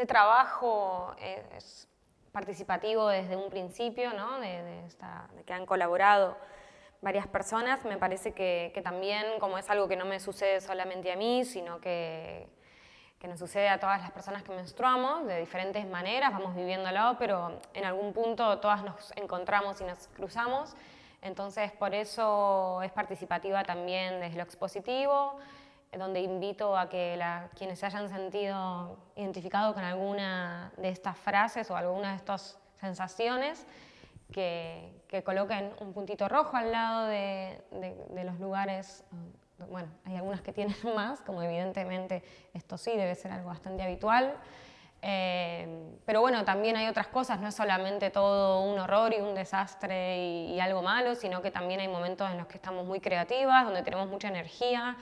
este trabajo es participativo desde un principio, ¿no? de, que han colaborado varias personas, me parece que, también, como es algo que no me sucede solamente a mí, sino que, que nos sucede a todas las personas que menstruamos, de diferentes maneras, vamos viviéndolo, pero en algún punto todas nos encontramos y nos cruzamos, entonces por eso es participativa también desde lo expositivo, donde invito a que quienes se hayan sentido identificados con alguna de estas frases o alguna de estas sensaciones, que, coloquen un puntito rojo al lado de, los lugares, bueno, hay algunas que tienen más, como evidentemente esto sí debe ser algo bastante habitual, eh, pero bueno, también hay otras cosas, no es solamente todo un horror y un desastre y, y algo malo, sino que también hay momentos en los que estamos muy creativas, donde tenemos mucha energía,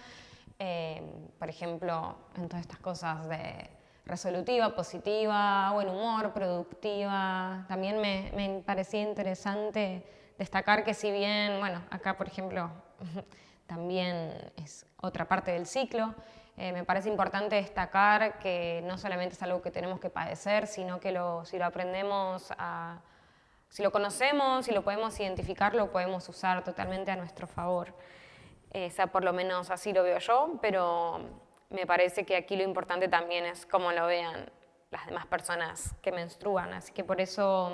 eh, por ejemplo, en todas estas cosas de resolutiva, positiva, buen humor, productiva. También me, me parecía interesante destacar que si bien, bueno, acá por ejemplo también es otra parte del ciclo, eh, me parece importante destacar que no solamente es algo que tenemos que padecer, sino que lo, si lo aprendemos a, si lo conocemos, si lo podemos identificar, lo podemos usar totalmente a nuestro favor. Sea, por lo menos así lo veo yo, pero me parece que aquí lo importante también es cómo lo vean las demás personas que menstruan, así que por eso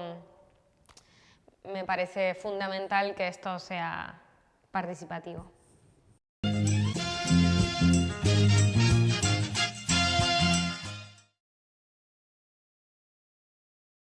mm, me parece fundamental que esto sea participativo.